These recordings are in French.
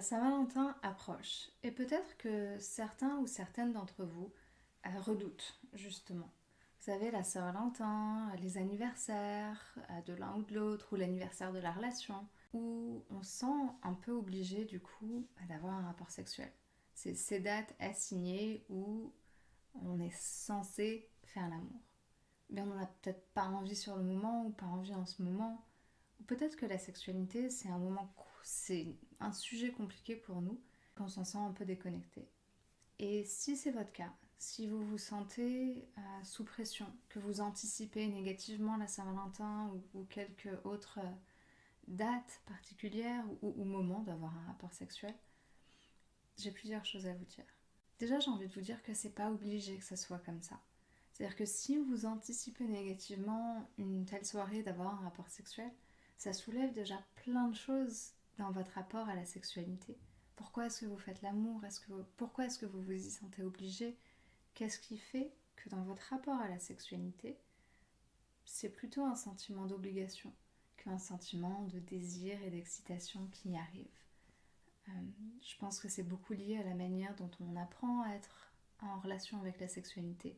Saint-Valentin approche et peut-être que certains ou certaines d'entre vous euh, redoutent justement. Vous savez, la Saint-Valentin, les anniversaires euh, de l'un ou de l'autre, ou l'anniversaire de la relation, où on sent un peu obligé du coup d'avoir un rapport sexuel. C'est ces dates assignées où on est censé faire l'amour. Mais on n'en a peut-être pas envie sur le moment ou pas envie en ce moment. Ou peut-être que la sexualité, c'est un moment, c'est un sujet compliqué pour nous, qu'on s'en sent un peu déconnecté. Et si c'est votre cas, si vous vous sentez euh, sous pression, que vous anticipez négativement la Saint-Valentin ou, quelques autres euh, dates particulières ou, ou moments d'avoir un rapport sexuel, j'ai plusieurs choses à vous dire. Déjà, j'ai envie de vous dire que c'est pas obligé que ça soit comme ça. C'est-à-dire que si vous anticipez négativement une telle soirée d'avoir un rapport sexuel, ça soulève déjà plein de choses dans votre rapport à la sexualité. Pourquoi est-ce que vous faites l'amour? Pourquoi est-ce que vous vous y sentez obligé? Qu'est-ce qui fait que dans votre rapport à la sexualité, c'est plutôt un sentiment d'obligation qu'un sentiment de désir et d'excitation qui y arrive? Euh, Je pense que c'est beaucoup lié à la manière dont on apprend à être en relation avec la sexualité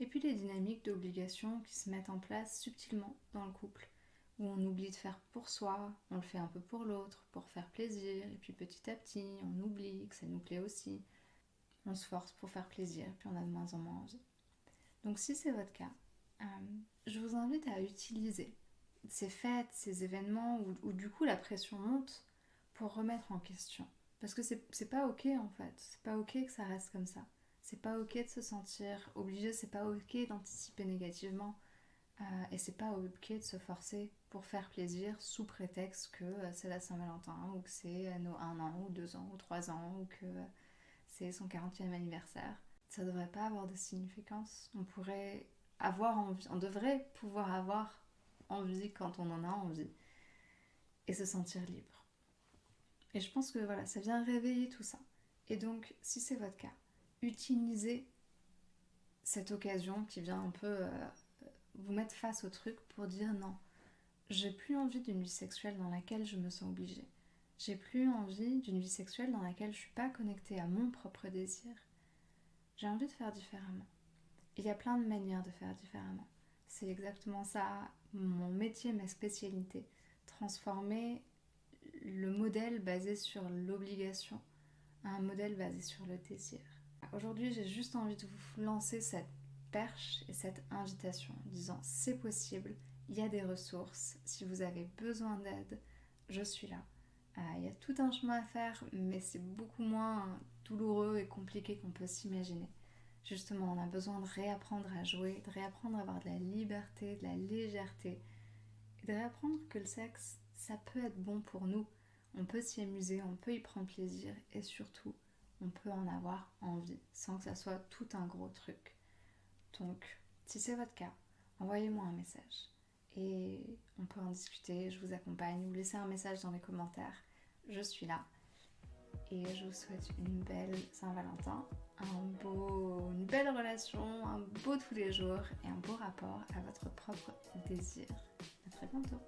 et puis les dynamiques d'obligation qui se mettent en place subtilement dans le couple, où on oublie de faire pour soi, on le fait un peu pour l'autre, pour faire plaisir, et puis petit à petit, on oublie que ça nous plaît aussi. On se force pour faire plaisir, puis on a de moins en moins envie. Donc si c'est votre cas, euh, je vous invite à utiliser ces fêtes, ces événements où, où, du coup la pression monte pour remettre en question. Parce que c'est pas ok en fait, c'est pas ok que ça reste comme ça. C'est pas ok de se sentir obligé, c'est pas ok d'anticiper négativement. Euh, et c'est pas ok de se forcer pour faire plaisir sous prétexte que euh, c'est la Saint-Valentin ou que c'est euh, nos un an ou deux ans ou trois ans ou que c'est son 40e anniversaire. Ça devrait pas avoir de significance. On pourrait avoir envie, on devrait pouvoir avoir envie quand on en a envie et se sentir libre. Et je pense que voilà, ça vient réveiller tout ça. Et donc, si c'est votre cas, utilisez cette occasion qui vient un peu euh, vous mettre face au truc pour dire non, j'ai plus envie d'une vie sexuelle dans laquelle je me sens obligée. J'ai plus envie d'une vie sexuelle dans laquelle je suis pas connectée à mon propre désir. J'ai envie de faire différemment. Il y a plein de manières de faire différemment. C'est exactement ça, mon métier, ma spécialité. Transformer le modèle basé sur l'obligation à un modèle basé sur le désir. Aujourd'hui, j'ai juste envie de vous lancer cette perche et cette invitation en disant c'est possible, il y a des ressources, si vous avez besoin d'aide, je suis là. Euh, il y a tout un chemin à faire, mais c'est beaucoup moins douloureux et compliqué qu'on peut s'imaginer. Justement, on a besoin de réapprendre à jouer, de réapprendre à avoir de la liberté, de la légèreté, et de réapprendre que le sexe, ça peut être bon pour nous. On peut s'y amuser, on peut y prendre plaisir, et surtout, on peut en avoir envie sans que ça soit tout un gros truc. Donc, si c'est votre cas, envoyez-moi un message et on peut en discuter, je vous accompagne ou laissez un message dans les commentaires. Je suis là et je vous souhaite une belle Saint-Valentin, un beau, une belle relation, un beau tous les jours et un beau rapport à votre propre désir. A très bientôt